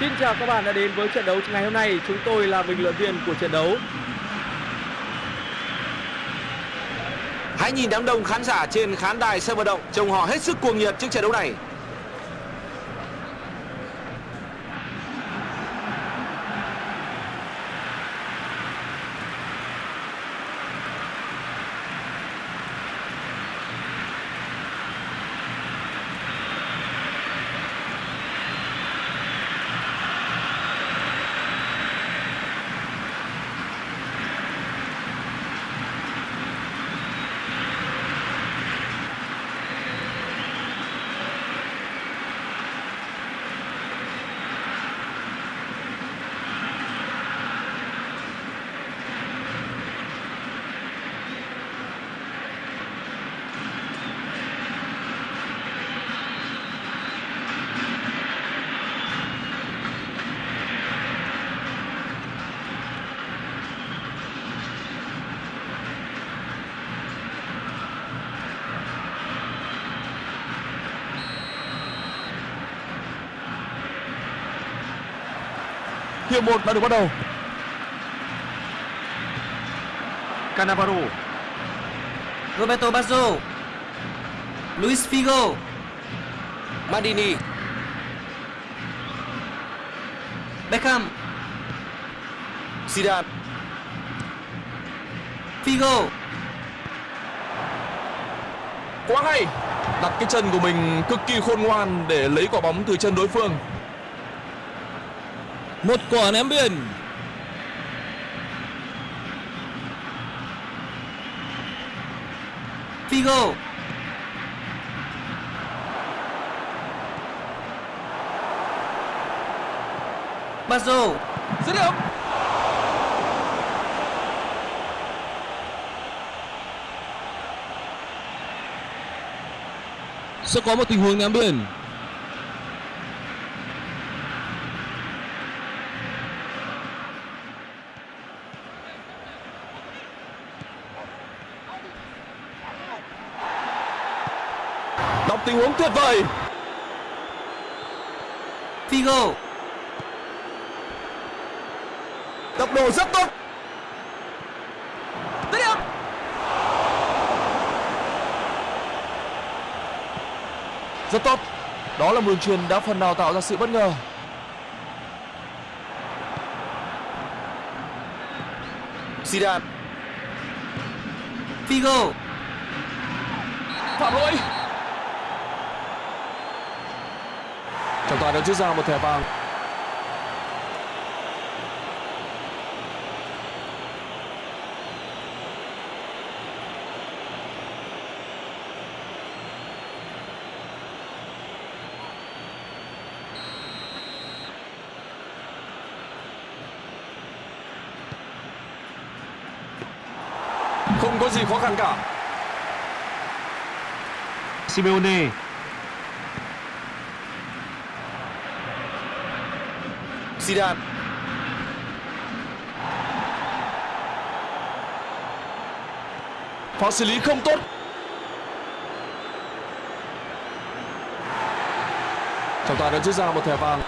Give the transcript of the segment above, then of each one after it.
Xin chào các bạn đã đến với trận đấu ngày hôm nay. Chúng tôi là bình luận viên của trận đấu. Hãy nhìn đám đông khán giả trên khán đài sân vận động, trông họ hết sức cuồng nhiệt trước trận đấu này. Hiệp 1 đã được bắt đầu. Cannavaro, Roberto Baggio. Luis Figo. Maldini, Beckham. Zidane, Figo. Quá hay. Đặt cái chân của mình cực kỳ khôn ngoan để lấy quả bóng từ chân đối phương. Một quả ném biên. Figo Baggio Dứt điểm. Sẽ có một tình huống ném biên. Đọc tình huống tuyệt vời. Figo Tốc độ rất tốt. Dứt điểm. Rất tốt. Đó là một đường truyền đã phần nào tạo ra sự bất ngờ. Zidane, Figo Phạm lỗi. Trọng tài đã rút ra một thẻ vàng. Không có gì khó khăn cả. Simeone, Zidane, Pha xử lý không tốt. Trọng tài đã rút ra một thẻ vàng.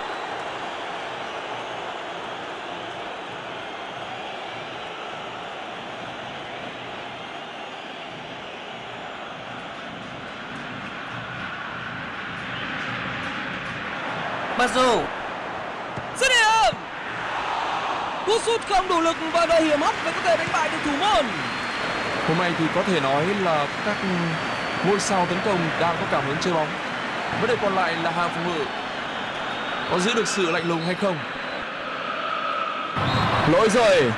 Baggio Dứt điểm. Cú sút không đủ lực và đầy hiểm hóc để có thể đánh bại được thủ môn. Hôm nay thì có thể nói là các ngôi sao tấn công đang có cảm hứng chơi bóng. Vấn đề còn lại là hàng phòng ngự có giữ được sự lạnh lùng hay không. Lỗi rồi.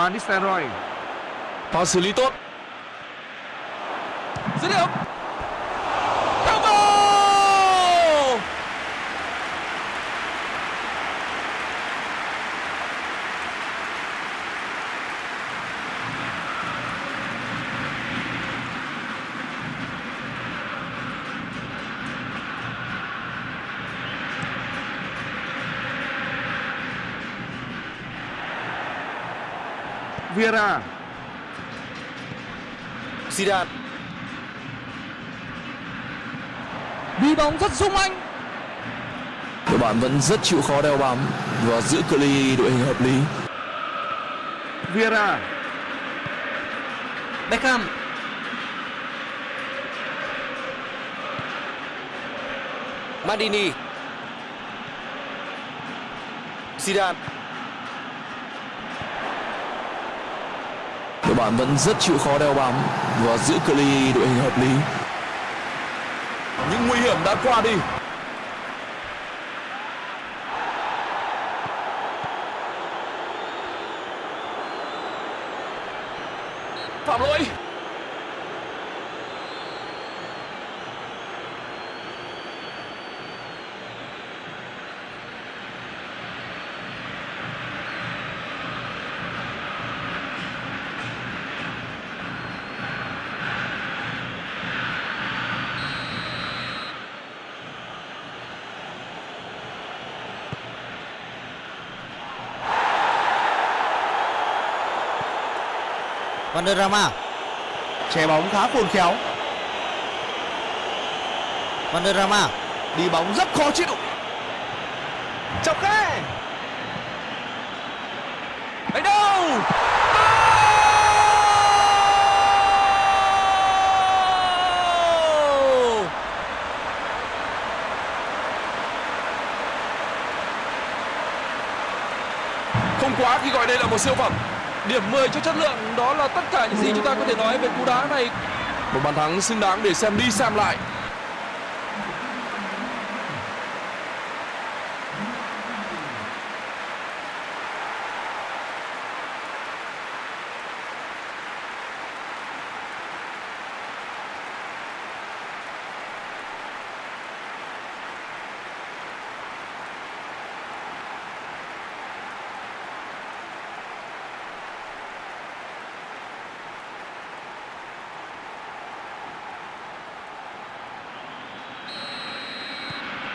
Van Nistelrooy, Pha xử lý tốt. Dứt điểm. Vieira Zidane. Đi bóng rất sung anh. Đội bạn vẫn rất chịu khó đeo bám và giữ cự ly đội hình hợp lý. Vieira Beckham. Maldini. Zidane Đội bạn vẫn rất chịu khó đeo bám và giữ cự ly đội hình hợp lý. Những nguy hiểm đã qua đi. Phạm lỗi. Vanderrama Che bóng khá khôn khéo. Vanderrama Đi bóng rất khó chịu. Chọc khe Đánh đâu? Không quá khi gọi đây là một siêu phẩm. Điểm 10 cho chất lượng đó là tất cả những gì chúng ta có thể nói về cú đá này. Một bàn thắng xứng đáng để xem đi xem lại.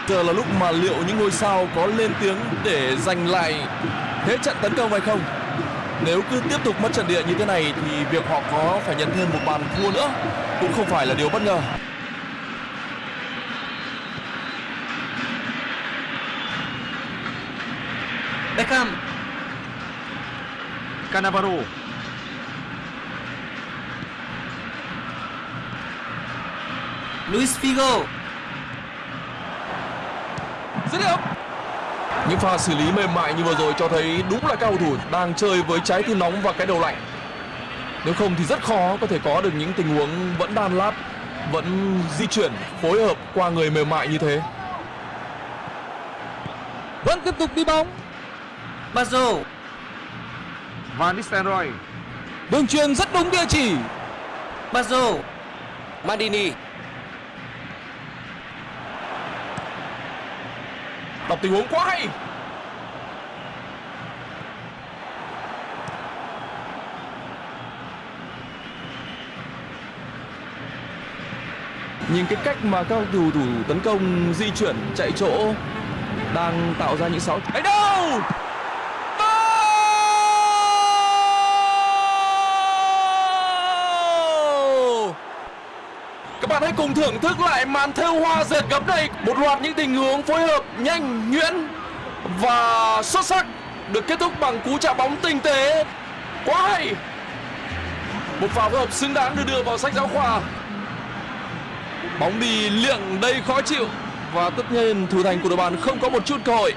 Giờ là lúc mà liệu những ngôi sao có lên tiếng để giành lại thế trận tấn công hay không? Nếu cứ tiếp tục mất trận địa như thế này thì việc họ có phải nhận thêm một bàn thua nữa cũng không phải là điều bất ngờ. Beckham Cannavaro Luis Figo Dứt điểm. Những pha xử lý mềm mại như vừa rồi cho thấy đúng là cao thủ đang chơi với trái tim nóng và cái đầu lạnh. Nếu không thì rất khó có thể có được những tình huống vẫn đan lát, vẫn di chuyển, phối hợp qua người mềm mại như thế. vẫn tiếp tục đi bóng Bazo Van Nistelrooy đường truyền rất đúng địa chỉ Bazo Maldini Đọc tình huống quá hay. Nhìn cái cách mà các cầu thủ tấn công di chuyển chạy chỗ đang tạo ra những sáu ấy đâu? Các bạn hãy cùng thưởng thức lại màn thêu hoa dệt gấm này. Một loạt những tình huống phối hợp nhanh, nhuyễn và xuất sắc Được kết thúc bằng cú chạm bóng tinh tế. Quá hay! Một pha phối hợp xứng đáng được đưa vào sách giáo khoa. Bóng đi liệng đây khó chịu. Và tất nhiên thủ thành của đội bạn không có một chút cơ hội.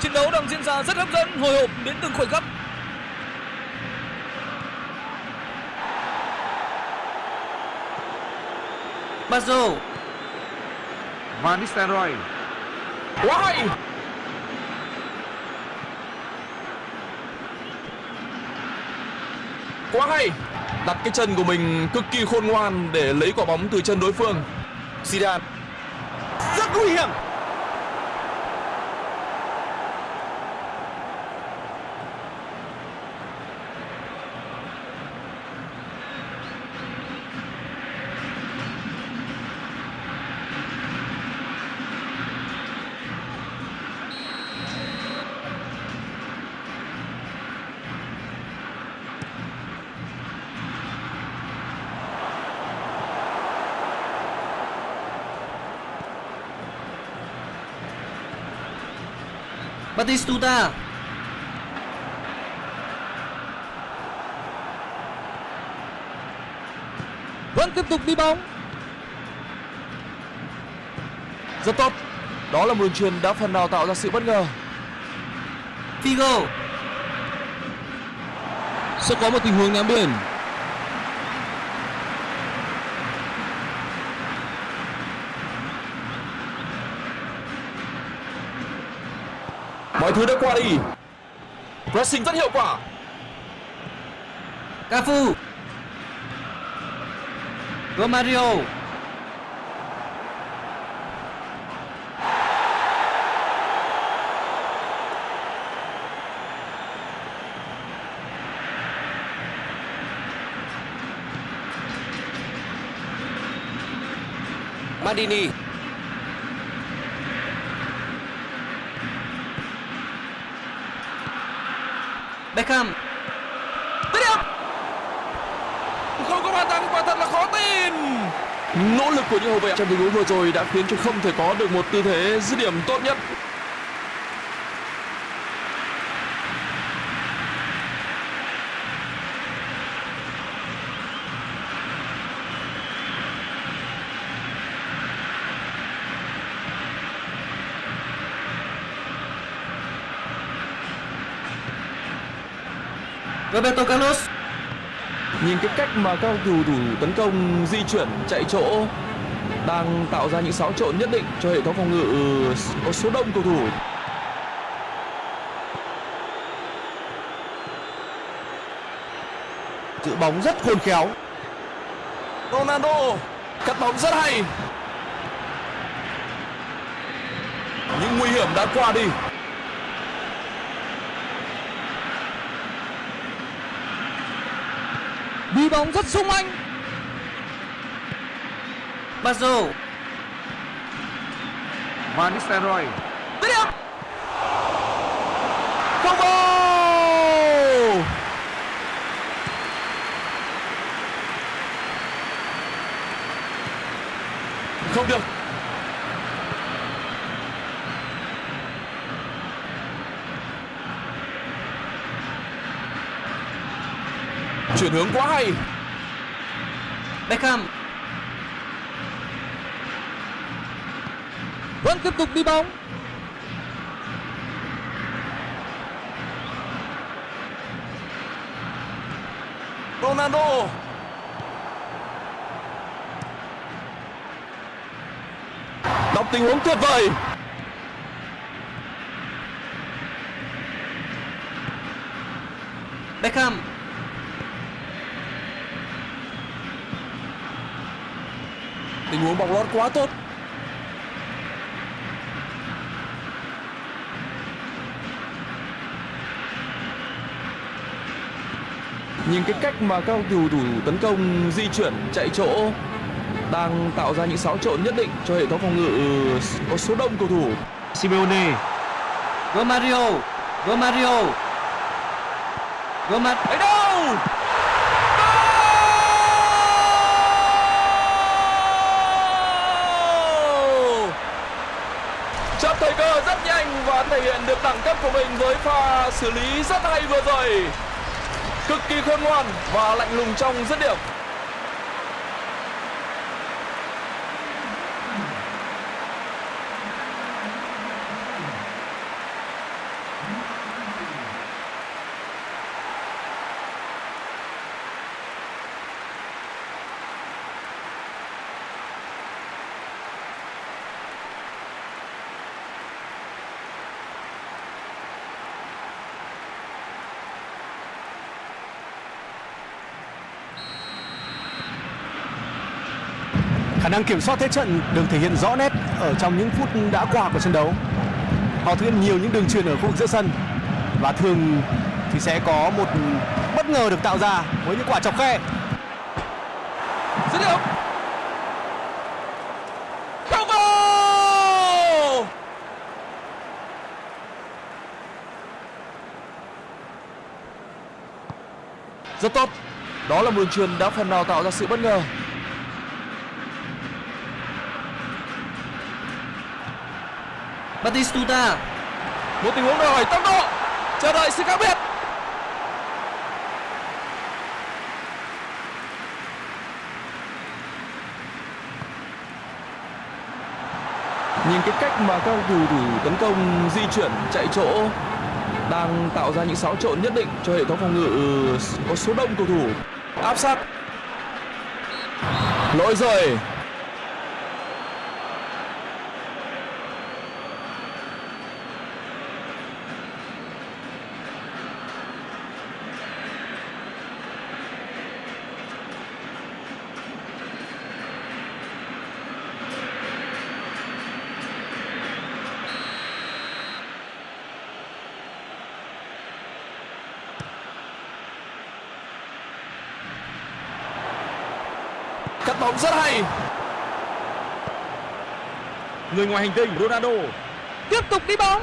Trận đấu đang diễn ra rất hấp dẫn, hồi hộp đến từng khoảnh khắc. Bazo. Van Nistelrooy Quá hay Quá hay Đặt cái chân của mình cực kỳ khôn ngoan để lấy quả bóng từ chân đối phương. Zidane. Rất nguy hiểm Batistuta Vẫn tiếp tục đi bóng. Rất tốt. Đó là một đường truyền đã phần nào tạo ra sự bất ngờ. Figo Sẽ có một tình huống ném biên. Thứ đã qua đi. Pressing rất hiệu quả. Cafu Romario Mandini Beckham Dứt điểm. Không có bàn thắng, quả thật là khó tin. Nỗ lực của những hậu vệ trong tình huống vừa rồi đã khiến cho không thể có được một tư thế dứt điểm tốt nhất. Roberto Carlos Nhìn cái cách mà các cầu thủ thủ tấn công, di chuyển, chạy chỗ đang tạo ra những xáo trộn nhất định cho hệ thống phòng ngự có số đông cầu thủ. giữ bóng rất khôn khéo Ronaldo cắt bóng rất hay. Những nguy hiểm đã qua đi. Đi bóng rất sung anh. Bazo Van Nistelrooy Dứt điểm. Không vào. Không được. Hướng quá hay. Beckham Vẫn tiếp tục đi bóng. Ronaldo. Đọc tình huống tuyệt vời. Beckham Tình huống bóng lót quá tốt. Nhìn cái cách mà các cầu thủ thủ tấn công di chuyển chạy chỗ đang tạo ra những xáo trộn nhất định cho hệ thống phòng ngự có số đông cầu thủ. Simeone Romario Romario Romar Ấy đâu? Goal! Chấp thời cơ rất nhanh và thể hiện được của mình với pha xử lý rất hay vừa rồi. Cực kỳ khôn ngoan và lạnh lùng trong dứt điểm. Năng kiểm soát thế trận được thể hiện rõ nét ở trong những phút đã qua của trận đấu. Họ thực hiện nhiều những đường truyền ở khu vực giữa sân và thường thì sẽ có một bất ngờ được tạo ra với những quả chọc khe. Dứt điểm. Không! Rất tốt. Đó là một đường truyền đã phần nào tạo ra sự bất ngờ. Batistuta một tình huống đòi hỏi tốc độ. Chờ đợi sự khác biệt. Nhìn cái cách mà các cầu thủ tấn công di chuyển chạy chỗ đang tạo ra những xáo trộn nhất định cho hệ thống phòng ngự có số đông cầu thủ. Áp sát. Lỗi rồi bóng rất hay Người ngoài hành tinh Ronaldo. Tiếp tục đi bóng.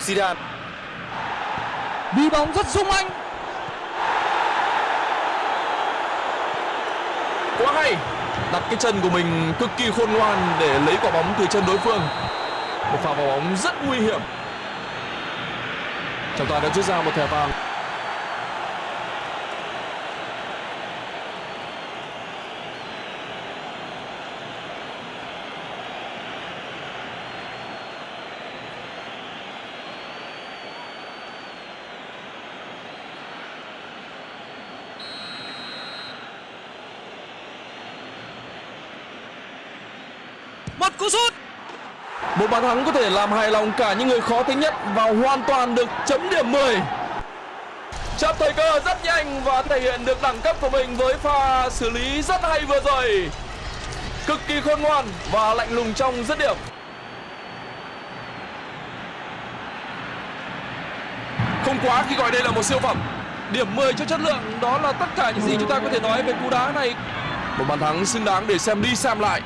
Zidane Đi bóng rất sung anh. quá hay đặt cái chân của mình cực kỳ khôn ngoan để lấy quả bóng từ chân đối phương một pha vào bóng rất nguy hiểm trọng tài đã rút ra một thẻ vàng Một cú sút một bàn thắng có thể làm hài lòng cả những người khó tính nhất và hoàn toàn được chấm điểm 10 chấp thời cơ rất nhanh và thể hiện được đẳng cấp của mình với pha xử lý rất hay vừa rồi. Cực kỳ khôn ngoan và lạnh lùng trong dứt điểm. Không quá khi gọi đây là một siêu phẩm. Điểm 10 cho chất lượng đó là tất cả những gì chúng ta có thể nói về cú đá này. Một bàn thắng xứng đáng để xem đi xem lại.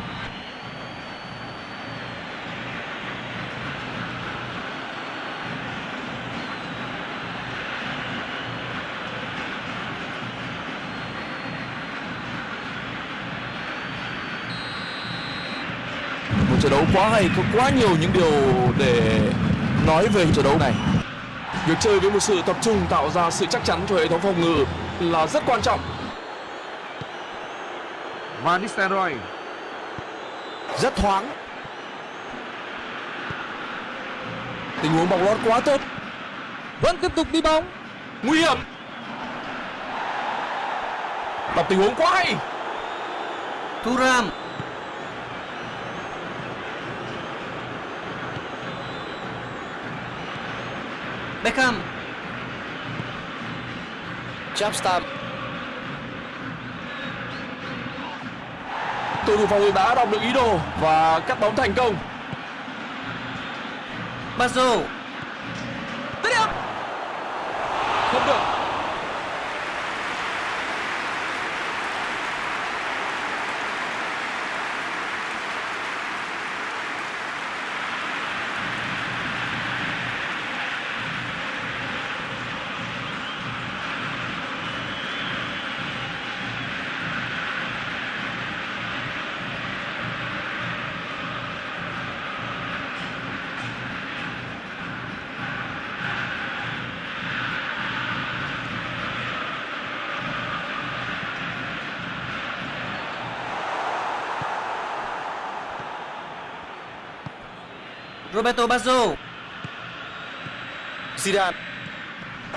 Trận đấu quá hay có quá nhiều những điều để nói về trận đấu này việc chơi với một sự tập trung tạo ra sự chắc chắn cho hệ thống phòng ngự là rất quan trọng Van Nistelrooy. Rất thoáng. tình huống bóng lót quá tốt Vẫn tiếp tục đi bóng. nguy hiểm đọc tình huống quá hay Thuram. Beckham. Chapstam cầu thủ phòng ngự đã đọc được ý đồ và cắt bóng thành công Bazo. Roberto Bazo. Zidane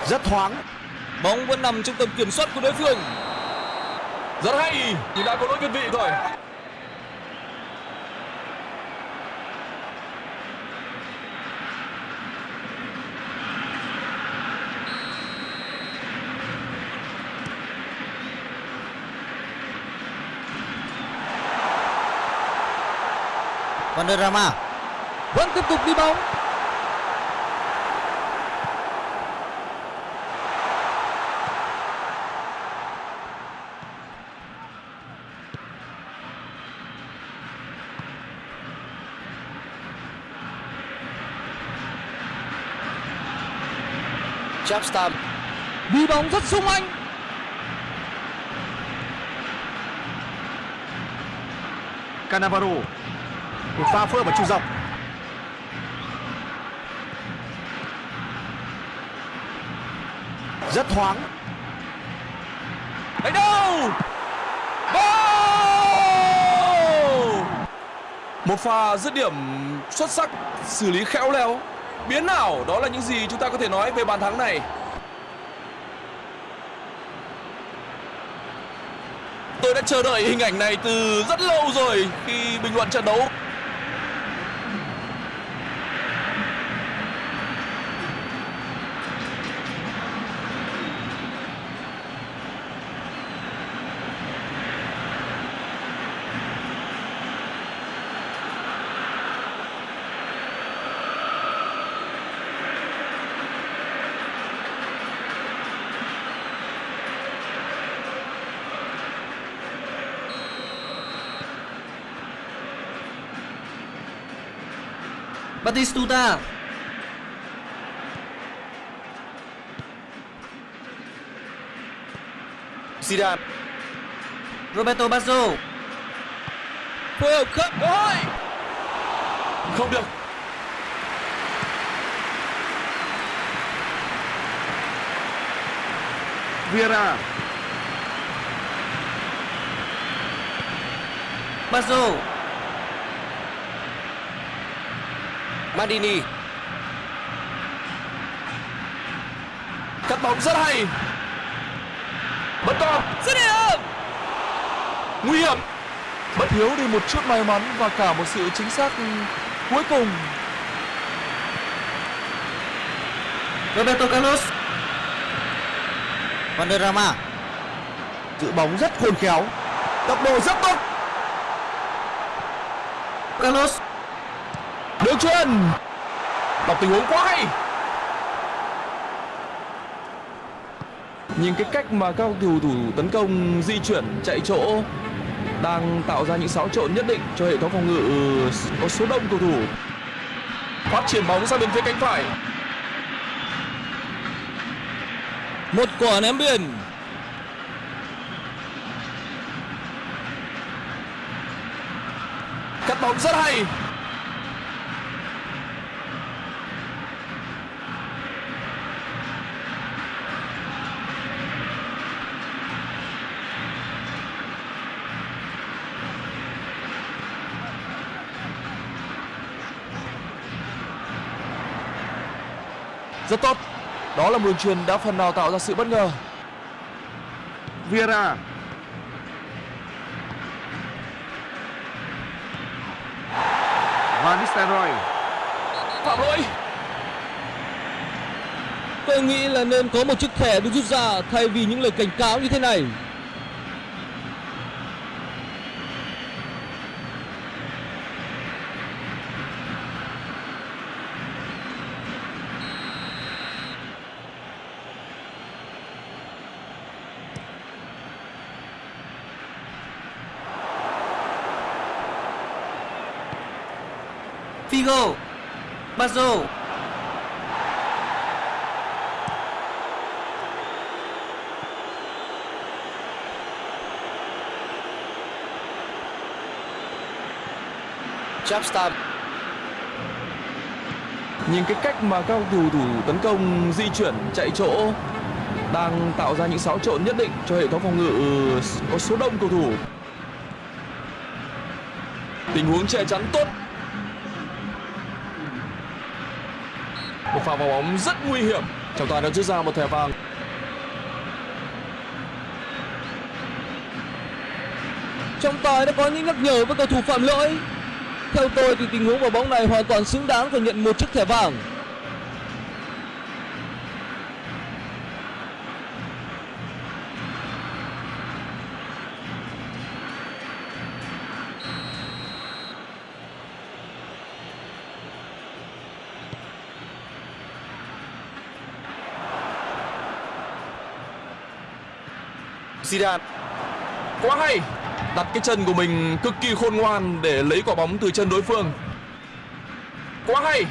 Rất thoáng. Bóng vẫn nằm trong tầm kiểm soát của đối phương. rất hay nhưng đã có lỗi việt vị rồi Vanderrama. Vẫn tiếp tục đi bóng. Chapstam Đi bóng rất sung anh. Cannavaro. Một pha phối hợp ở trung dọc. Rất thoáng. Đánh đâu? Một pha dứt điểm xuất sắc, xử lý khéo léo. Biến ảo, đó là những gì chúng ta có thể nói về bàn thắng này. Tôi đã chờ đợi hình ảnh này từ rất lâu rồi khi bình luận trận đấu. Batistuta. Zidane. Roberto Baggio. Phối hợp khớp. Hội. Không được. Vieira Baggio Mandini cắt bóng rất hay. Bất con dứt điểm nguy hiểm. Bất thiếu đi một chút may mắn và cả một sự chính xác cuối cùng. Roberto Carlos. Valderrama giữ bóng rất khôn khéo. Tốc độ rất tốt. Carlos đường chuyền đọc tình huống quá hay. Nhìn cái cách mà các cầu thủ tấn công di chuyển, chạy chỗ, đang tạo ra những xáo trộn nhất định cho hệ thống phòng ngự, có số đông cầu thủ. Phát triển bóng sang bên phía cánh phải. Một quả ném biên. Cắt bóng rất hay rất tốt đó là một đường truyền đã phần nào tạo ra sự bất ngờ. Vieira. Van Nistelrooy. Phạm lỗi. Tôi nghĩ là nên có một chiếc thẻ được rút ra thay vì những lời cảnh cáo như thế này Figo. Baggio Chapstam nhìn cái cách mà các cầu thủ tấn công di chuyển, chạy chỗ, đang tạo ra những xáo trộn nhất định cho hệ thống phòng ngự ừ, có số đông cầu thủ. Tình huống che chắn tốt. Pha vào bóng rất nguy hiểm. Trọng tài đã rút ra một thẻ vàng. Trọng tài đã có những nhắc nhở với cầu thủ phạm lỗi. Theo tôi thì tình huống vào bóng này hoàn toàn xứng đáng phải nhận một chiếc thẻ vàng. Zidane. Quá hay. Đặt cái chân của mình cực kỳ khôn ngoan để lấy quả bóng từ chân đối phương. Quá hay.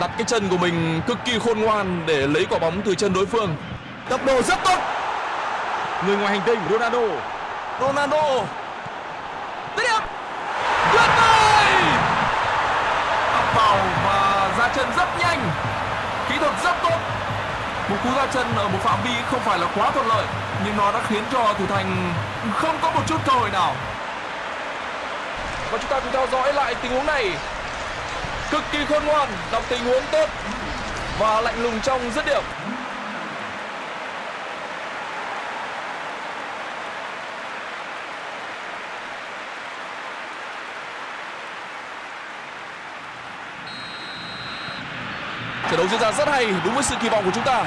Đặt cái chân của mình cực kỳ khôn ngoan để lấy quả bóng từ chân đối phương. Tốc độ rất tốt. Người ngoài hành tinh Ronaldo. Ronaldo. Điểm tuyệt vời! Ập vào và ra chân rất nhanh. Kỹ thuật rất tốt một cú ra chân ở một phạm vi không phải là quá thuận lợi nhưng nó đã khiến cho thủ thành không có một chút cơ hội nào. Và chúng ta cùng theo dõi lại tình huống này. Cực kỳ khôn ngoan, đọc tình huống tốt và lạnh lùng trong dứt điểm. Trận đấu diễn ra rất hay, đúng với sự kỳ vọng của chúng ta.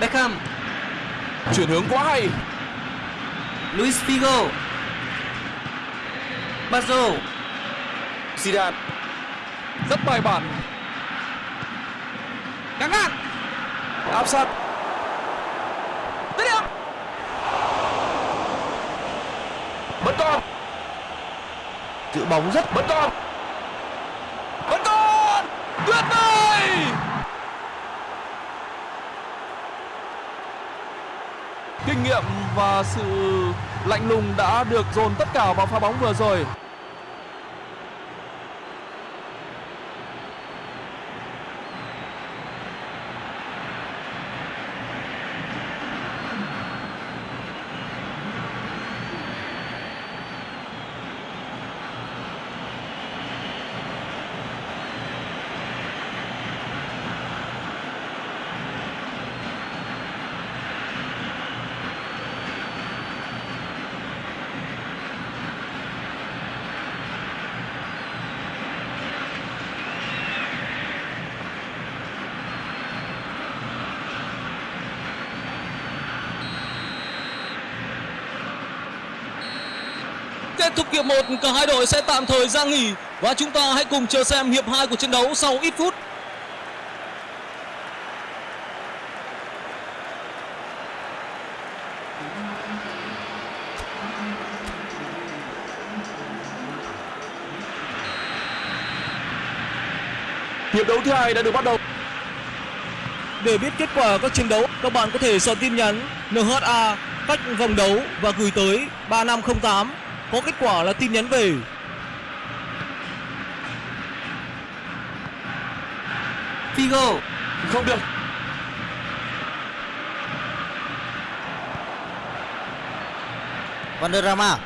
Beckham Chuyển hướng quá hay. Luis Figo Bazo Zidane Rất bài bản. Căng ngắt. Áp sát. Dứt điểm. Vẫn còn giữ bóng rất Vẫn còn. Vẫn còn. Tuyệt vời. Kinh nghiệm và sự lạnh lùng đã được dồn tất cả vào pha bóng vừa rồi. Kết thúc hiệp 1, cả hai đội sẽ tạm thời ra nghỉ và chúng ta hãy cùng chờ xem hiệp 2 của trận đấu sau ít phút. Hiệp đấu thứ hai đã được bắt đầu. Để biết kết quả các trận đấu, các bạn có thể soạn tin nhắn NHA cách vòng đấu và gửi tới 3508. Có kết quả là tin nhắn về. Figo Không được. Vanderrama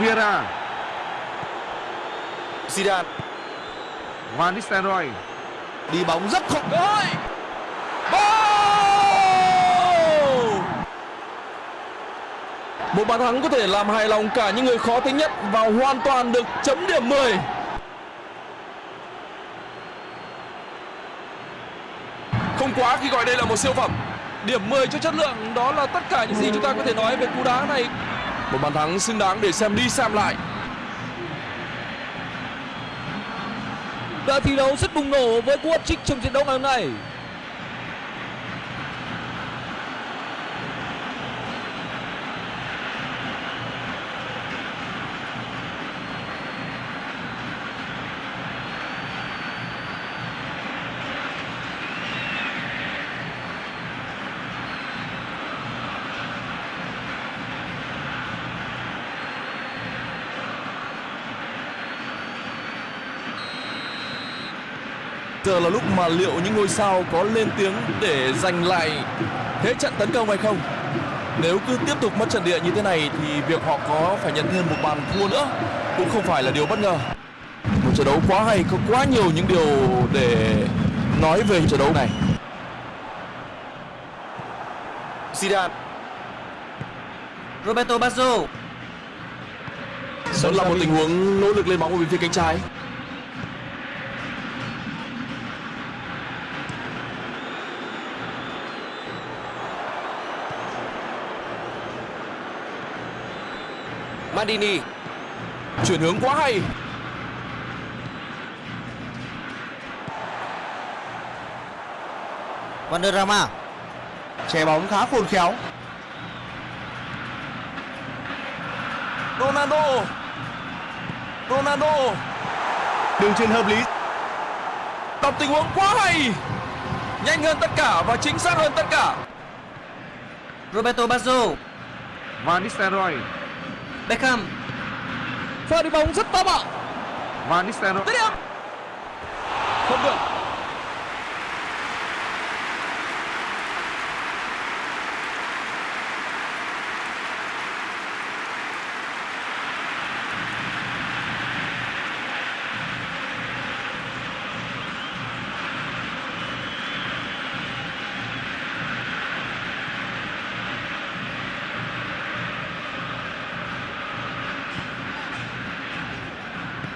Vieira. Zidane. Van Nistelrooy. Đi bóng rất khó Cơ hội. Goal! Một bàn thắng có thể làm hài lòng cả những người khó tính nhất và hoàn toàn được chấm điểm 10. Không quá khi gọi đây là một siêu phẩm. Điểm 10 cho chất lượng, đó là tất cả những gì chúng ta có thể nói về cú đá này. Một bàn thắng xứng đáng để xem đi xem lại. Đã thi đấu rất bùng nổ với cú hat-trick trong trận đấu ngày hôm nay. Giờ là lúc mà liệu những ngôi sao có lên tiếng để giành lại thế trận tấn công hay không? Nếu cứ tiếp tục mất trận địa như thế này thì việc họ có phải nhận thêm một bàn thua nữa cũng không phải là điều bất ngờ. Một trận đấu quá hay, có quá nhiều những điều để nói về trận đấu này. Zidane Roberto Baggio Đó là một tình huống nỗ lực lên bóng ở bên phía cánh trái. Maldini Chuyển hướng quá hay. Vanderrama che bóng khá khôn khéo Ronaldo. Ronaldo đường truyền hợp lý đọc tình huống quá hay. Nhanh hơn tất cả và chính xác hơn tất cả. Roberto Baggio Van Nistelrooy Beckham. Pha đi bóng rất to bạo Van Nistelrooy. Không được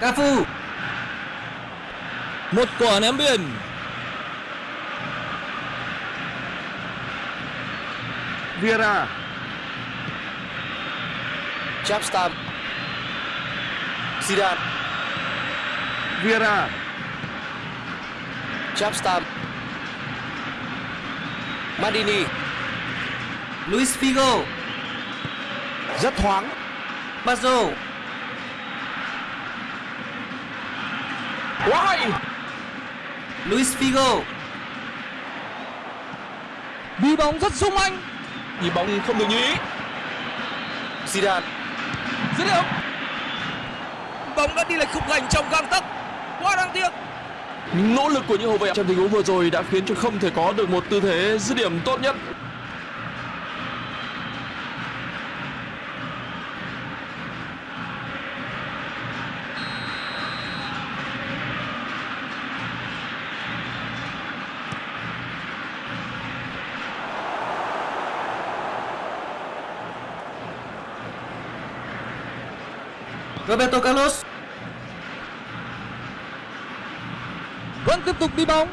Cafu. Một quả ném biên Vieira Chapstam Zidane. Vieira Chapstam Maldini. Luis Figo. Rất thoáng. Bazo quá hay Luis Figo. Đi bóng rất sung anh. Nhịp bóng không được như ý. Zidane. Dứt điểm. Bóng đã đi lệch khung thành trong gang tấc. Quá đáng tiếc. Những nỗ lực của những hậu vệ trong tình huống vừa rồi đã khiến cho không thể có được một tư thế dứt điểm tốt nhất Roberto Carlos. Vẫn tiếp tục đi bóng.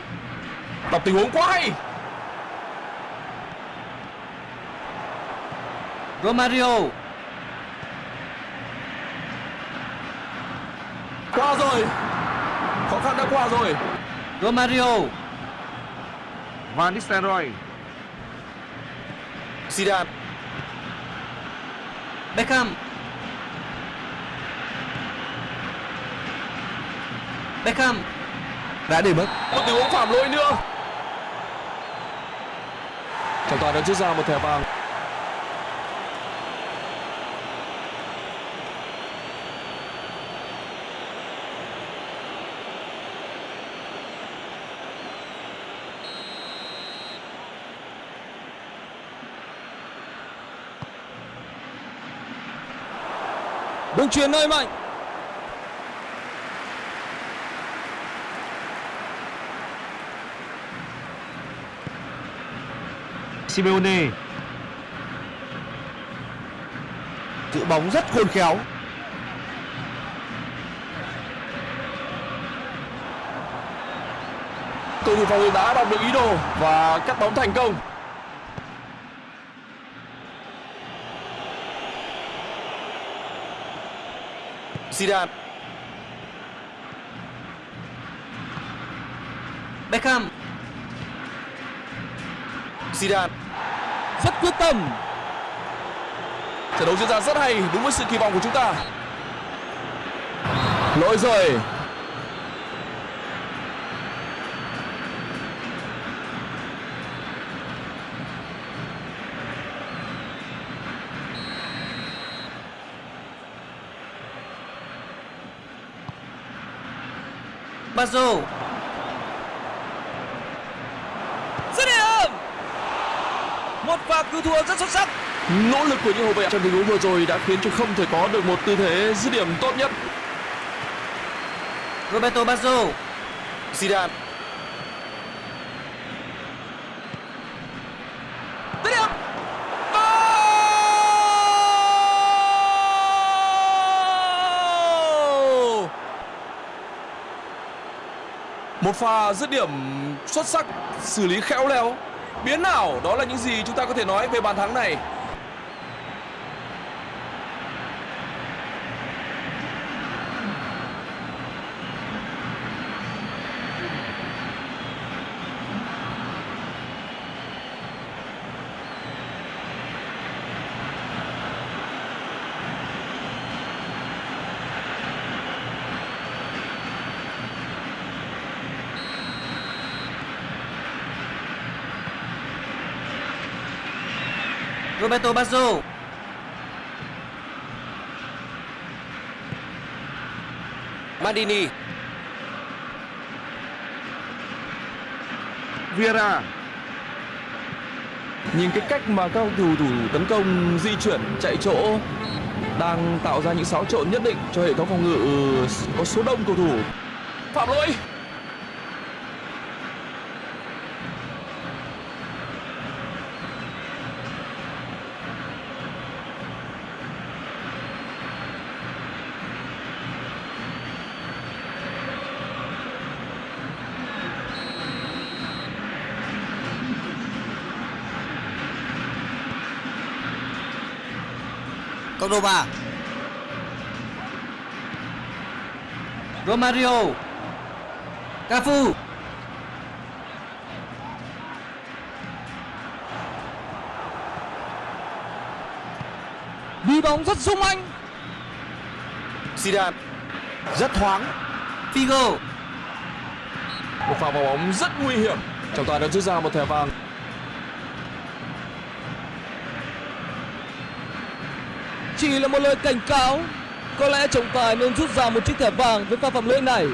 Đọc tình huống quá hay. Romario. Qua rồi. Khó khăn đã qua rồi. Romario. Van Nistelrooy. Zidane. Beckham Beckham. Đã để mất. Một tình huống phạm lỗi nữa. Trọng tài đã rút ra một thẻ vàng. Đường truyền nơi mạnh Simeone. Giữ bóng rất khôn khéo. Cầu thủ phòng ngự đã đọc được ý đồ và cắt bóng thành công. Zidane. Beckham Zidane. Rất quyết tâm. Trận đấu diễn ra rất hay, đúng với sự kỳ vọng của chúng ta. Lỗi rồi Bazo dứt điểm pha cứu thua rất xuất sắc. Nỗ lực của những hậu vệ trong tình huống vừa rồi đã khiến cho không thể có được một tư thế dứt điểm tốt nhất. Roberto Bazo Zidane. Một pha dứt điểm xuất sắc xử lý khéo léo biến ảo, đó là những gì chúng ta có thể nói về bàn thắng này. Roberto Baggio. Mandini Vieira. Nhìn cái cách mà các cầu thủ tấn công, di chuyển, chạy chỗ, đang tạo ra những xáo trộn nhất định cho hệ thống phòng ngự ờ, có số đông cầu thủ. Phạm lỗi. Cordoba Romario. Cafu. Đi bóng rất sung anh. Zidane rất thoáng. Figo. Một pha vào bóng rất nguy hiểm. Trọng tài đã rút ra một thẻ vàng. Chỉ là một lời cảnh cáo. Có lẽ trọng tài nên rút ra một chiếc thẻ vàng với pha phạm lỗi này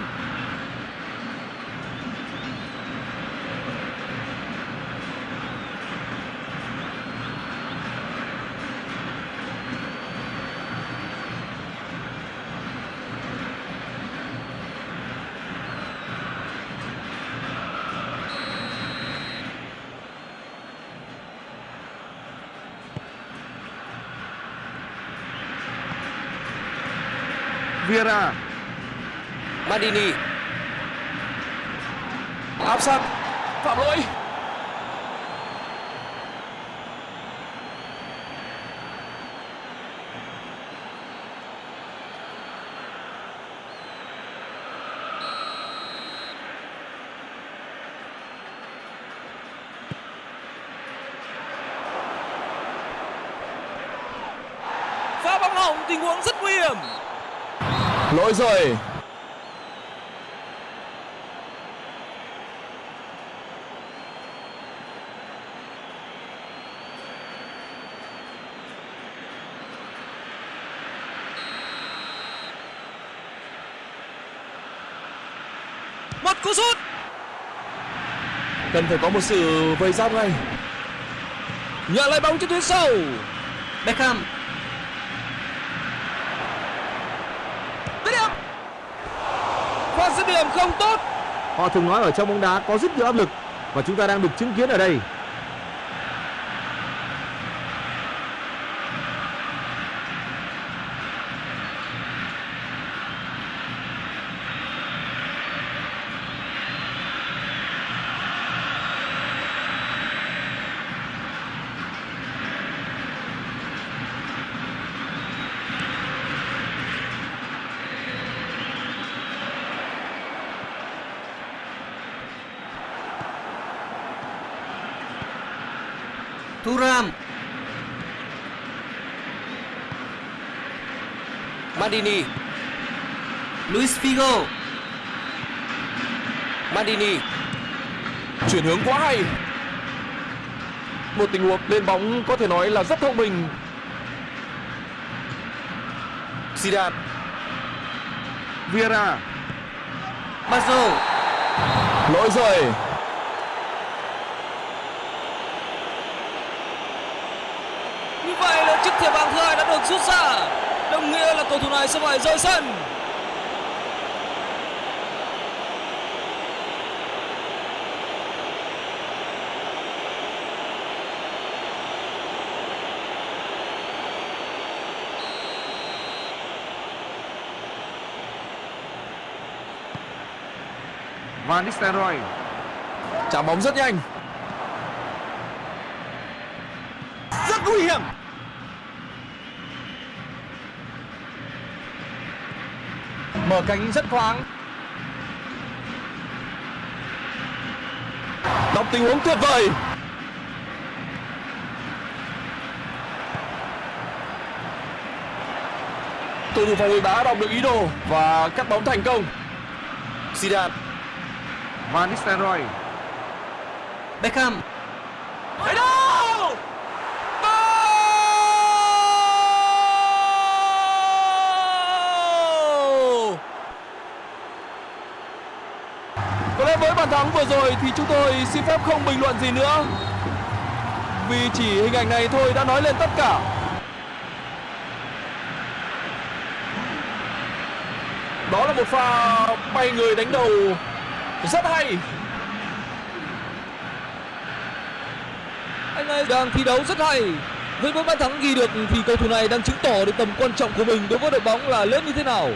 Vieira Mandini Áp sát. Phạm lỗi. pha bóng hỏng tình huống rất nguy hiểm Lỗi rồi. Một cú sút. Cần phải có một sự vây giáp ngay. nhận lấy bóng trên tuyến sau Beckham. Dứt điểm. Pha dứt điểm không tốt. Họ thường nói ở trong bóng đá có rất nhiều áp lực và chúng ta đang được chứng kiến ở đây. Thuram Mandini Luis Figo Mandini Chuyển hướng quá hay. Một tình huống lên bóng có thể nói là rất thông minh. Zidane Vieira Bazo Lỗi rồi. như vậy là chiếc thẻ vàng thứ hai đã được rút ra đồng nghĩa là cầu thủ này sẽ phải rời sân. Van Nistelrooy. Chạm bóng rất nhanh. rất nguy hiểm mở cánh rất thoáng Đọc tình huống tuyệt vời. Cầu thủ phòng ngự đã đọc được ý đồ và cắt bóng thành công. Zidane Van Nistelrooy Beckham Thấy đâu? với bàn thắng vừa rồi thì chúng tôi xin phép không bình luận gì nữa vì chỉ hình ảnh này thôi đã nói lên tất cả đó là một pha bay người đánh đầu rất hay Anh ấy đang thi đấu rất hay. Với mỗi bàn thắng ghi được thì cầu thủ này đang chứng tỏ được tầm quan trọng của mình đối với đội bóng là lớn như thế nào.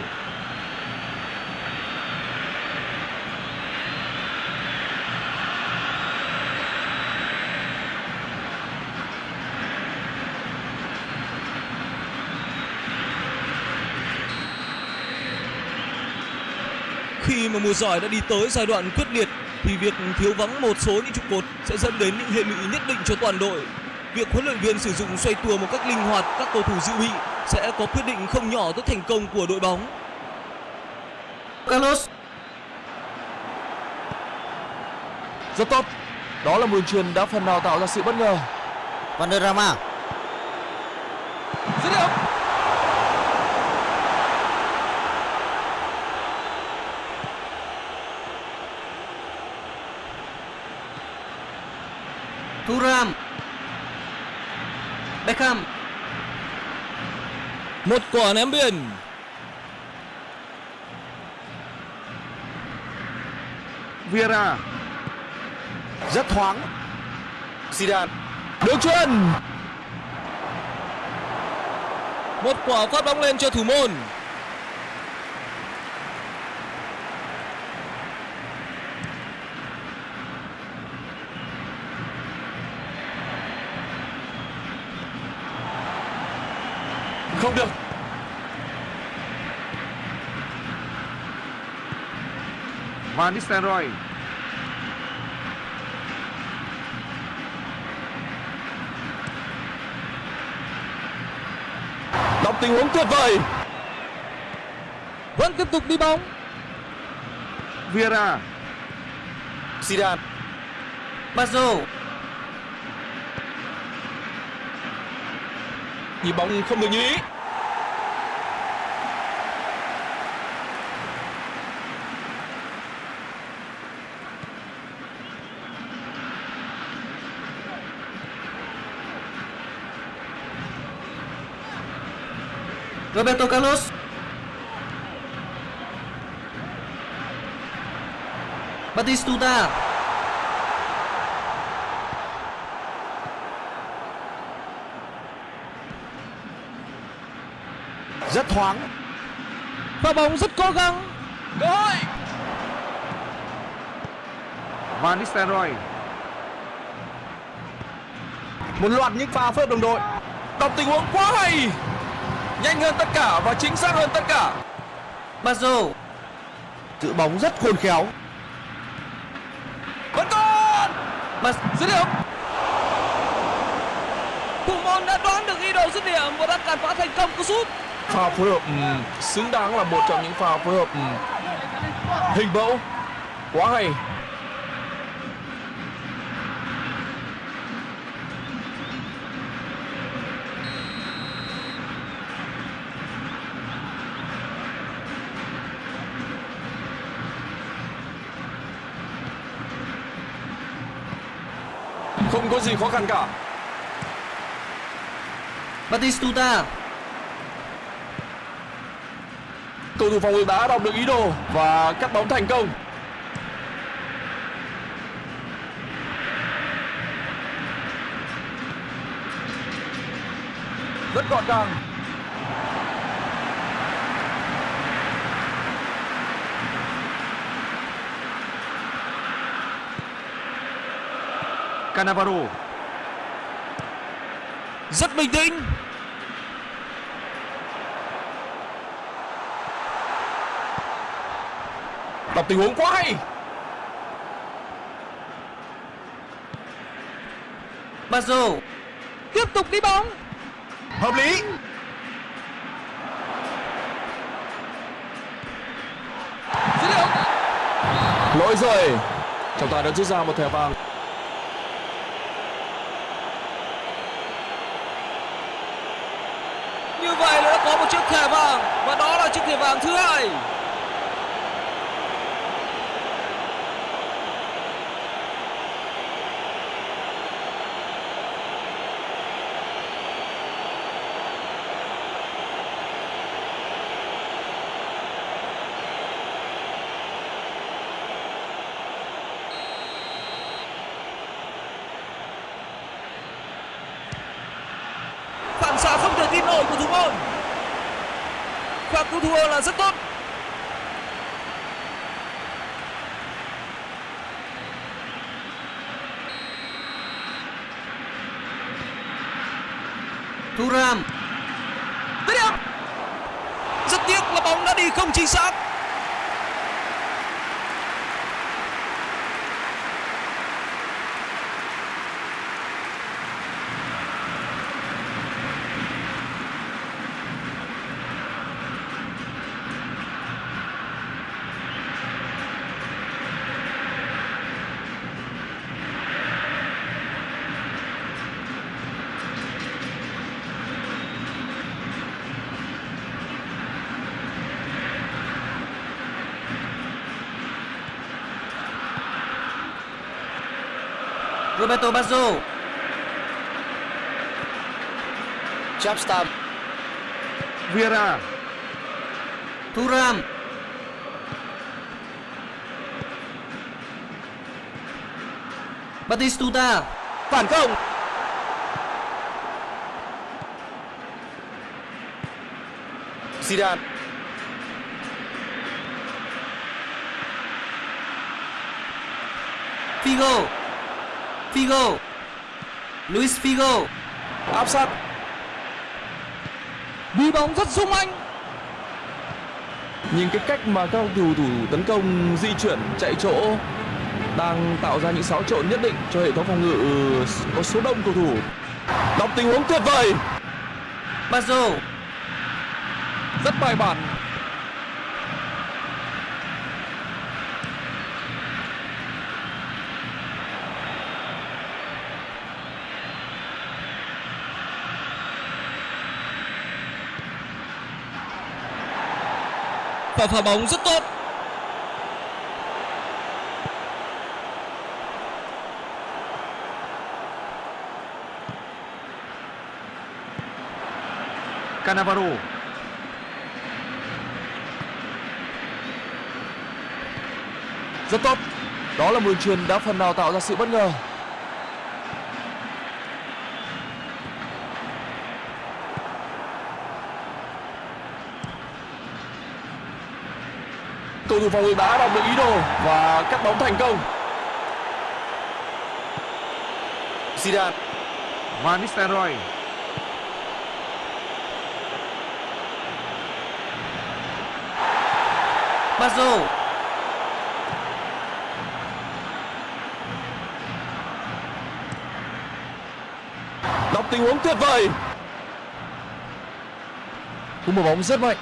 Khi mà mùa giải đã đi tới giai đoạn quyết liệt thì việc thiếu vắng một số những trụ cột sẽ dẫn đến những hệ lụy nhất định cho toàn đội. Việc huấn luyện viên sử dụng xoay tua một cách linh hoạt các cầu thủ dự bị sẽ có quyết định không nhỏ tới thành công của đội bóng. Carlos rất tốt đó là một đường truyền đã phần nào tạo ra sự bất ngờ Vanderrama dứt điểm Thuram Beckham Một quả ném biên. Vieira Rất thoáng. Zidane đường truyền Một quả phát bóng lên cho thủ môn. Không được. Van Nistelrooy. Đọc tình huống tuyệt vời. Vẫn tiếp tục đi bóng. Vieira. Zidane. Bazo nhịp bóng không được như ý Roberto Carlos Batistuta Rất thoáng. Pha bóng rất cố gắng. cơ hội Van Nistelrooy Một loạt những pha hợp đồng đội. đọc tình huống quá hay nhanh hơn tất cả và chính xác hơn tất cả. Bazo Giữ bóng rất khôn khéo. vẫn còn! Bas dứt điểm. Thủ môn đã đoán được ý đồ dứt điểm và đã cản phá thành công cú sút. pha phối hợp ừm, xứng đáng là một trong những pha phối hợp ừm, hình mẫu. Quá hay gì khó khăn cả? Batistuta cầu thủ phòng ngự đã đọc được ý đồ và cắt bóng thành công. Rất gọn gàng Cannavaro Rất bình tĩnh. đọc tình huống quá hay Bazo Tiếp tục đi bóng. Hợp lý. lỗi rồi trọng tài đã rút ra một thẻ vàng Như vậy là đã có một chiếc thẻ vàng và đó là chiếc thẻ vàng thứ hai. kịp nổi của thủ môn và cứu thua là rất tốt Thuram Dứt điểm rất tiếc là bóng đã đi không chính xác Roberto Baggio. Chapstam Vieira. Thuram. Batistuta phản công. Zidane. Figo Figo. Luis Figo. Áp sát. Đi bóng rất sung anh nhìn cái cách mà các cầu thủ thủ tấn công di chuyển chạy chỗ đang tạo ra những xáo trộn nhất định cho hệ thống phòng ngự có số đông cầu thủ. Đọc tình huống tuyệt vời. Baggio. Rất bài bản và phá bóng rất tốt. Cannavaro. Rất tốt. Đó là một đường truyền đã phần nào tạo ra sự bất ngờ. Cầu thủ phòng ngự đã đọc được ý đồ và cắt bóng thành công. Zidane. Van Nistelrooy. Baggio đọc tình huống tuyệt vời. Cú một bóng rất mạnh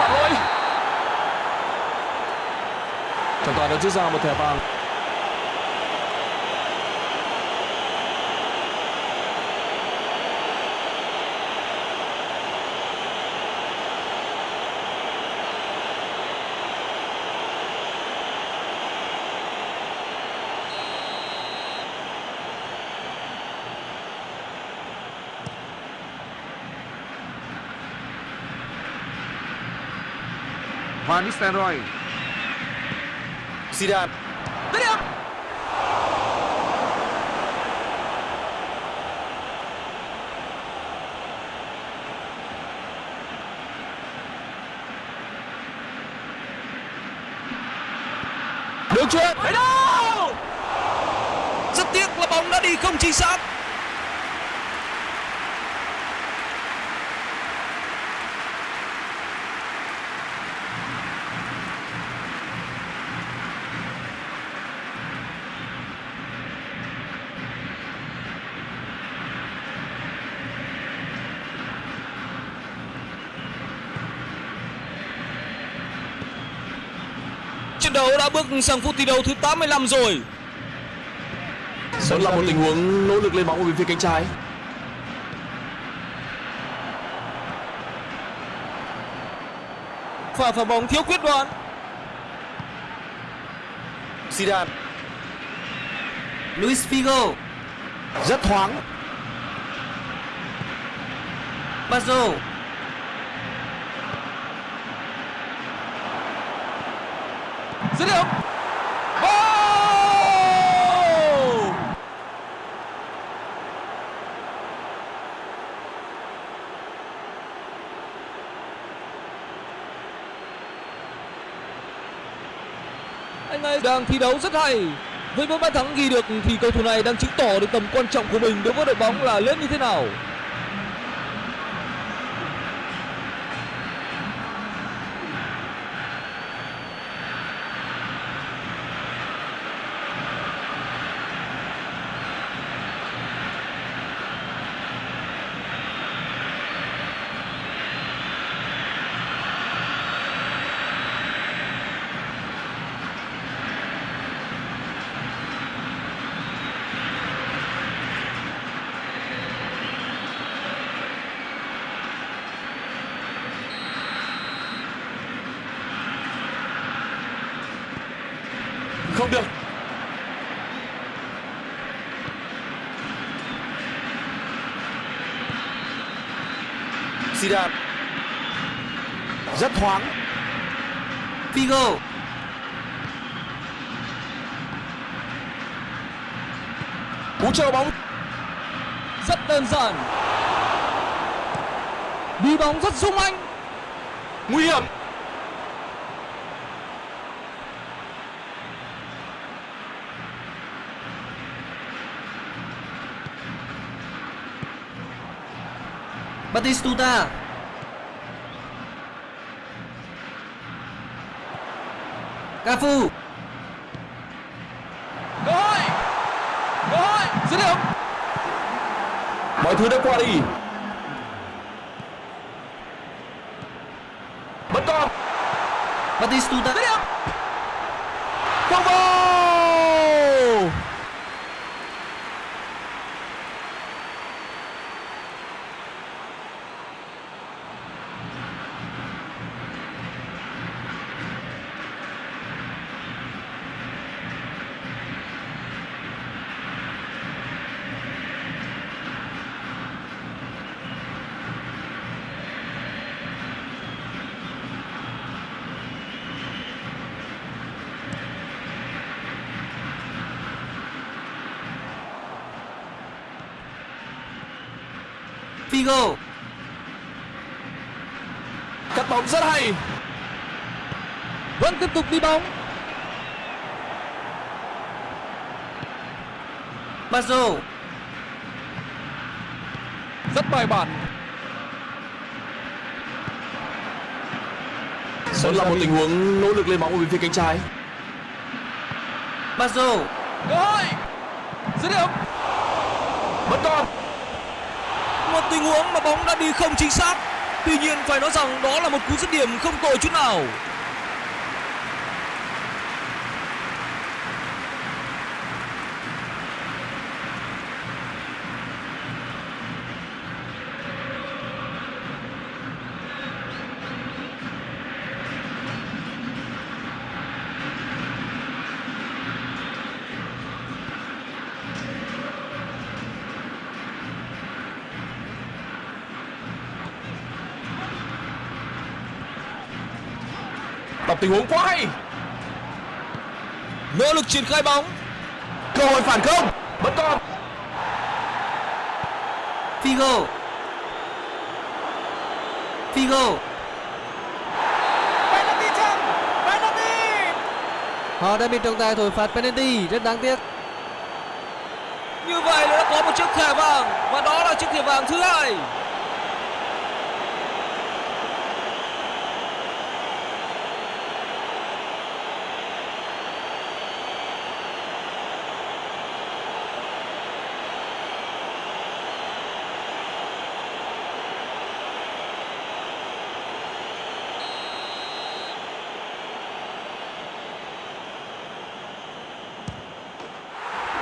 phạm lỗi trọng tài đã rút ra một thẻ vàng Van Nistelrooy Zidane. Đường truyền Đấy đâu. Rất tiếc là bóng đã đi không chính xác Trận đấu đã bước sang phút thi đấu thứ 85 rồi. Đó là một tình huống nỗ lực lên bóng ở bên phía cánh trái. Pha phá bóng thiếu quyết đoán. Zidane. Luis Figo. Rất thoáng. Baggio dứt điểm Goal! Anh đang thi đấu rất hay. Với mỗi bàn thắng ghi được thì cầu thủ này đang chứng tỏ được tầm quan trọng của mình đối với đội bóng là lớn như thế nào. Không được Zidane rất thoáng. Figo. Cú chờ bóng Rất đơn giản. Đi bóng rất sung anh. nguy hiểm Batistuta. Cafu. Cơ hội. Cơ hội. Dứt điểm. Mọi thứ đã qua đi. Vẫn còn Batistuta. Dứt điểm Không vào. Figo. Cắt bóng rất hay Vẫn tiếp tục đi bóng. Bazo. Rất bài bản Vẫn là một tình huống nỗ lực lên bóng ở bên phía cánh trái Bazo. Cơ hội Dứt điểm Vẫn còn một tình huống mà bóng đã đi không chính xác. Tuy nhiên phải nói rằng đó là một cú dứt điểm không tồi chút nào. Đọc tình huống quá hay Nỗ lực triển khai bóng. Cơ hội phản công Vẫn còn Figo. Figo. Họ đã bị trọng tài thổi phạt penalty rất đáng tiếc. Như vậy là đã có một chiếc thẻ vàng và đó là chiếc thẻ vàng thứ hai.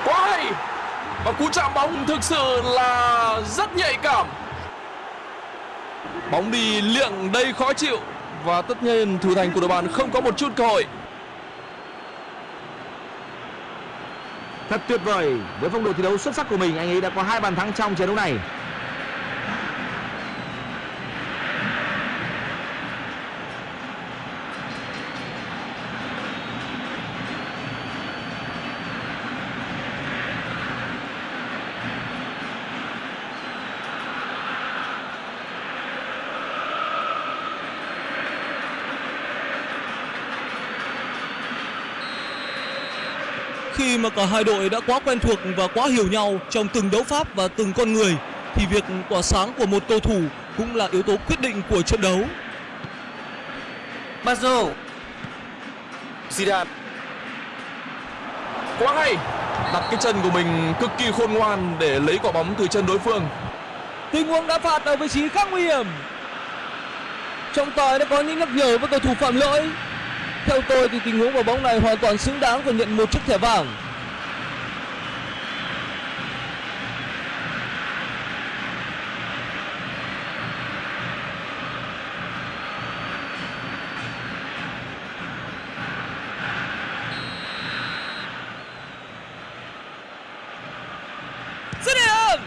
Quá hay Và cú chạm bóng thực sự là rất nhạy cảm Bóng đi liệng đầy khó chịu Và tất nhiên thủ thành của đội bạn không có một chút cơ hội Thật tuyệt vời, với phong độ thi đấu xuất sắc của mình, anh ấy đã có hai bàn thắng trong trận đấu này. Khi mà cả hai đội đã quá quen thuộc và quá hiểu nhau trong từng đấu pháp và từng con người thì việc tỏa sáng của một cầu thủ cũng là yếu tố quyết định của trận đấu. Basso Zidane Quá hay Đặt cái chân của mình cực kỳ khôn ngoan để lấy quả bóng từ chân đối phương Tình huống đá phạt ở vị trí khá nguy hiểm. Trọng tài đã có những nhắc nhở với cầu thủ phạm lỗi. Theo tôi thì tình huống quả bóng này hoàn toàn xứng đáng phải nhận một chiếc thẻ vàng. Dứt điểm!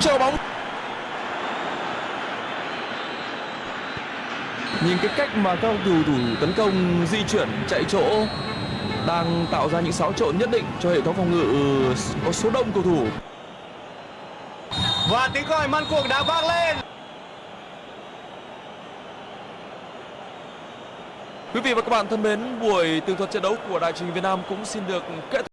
Treo bóng Nhìn cái cách mà các cầu thủ tấn công di chuyển chạy chỗ đang tạo ra những xáo trộn nhất định cho hệ thống phòng ngự có số đông cầu thủ. Và tiếng còi man cuộc đã vang lên. Quý vị và các bạn thân mến, buổi tường thuật trận đấu của Đài truyền hình Việt Nam cũng xin được kết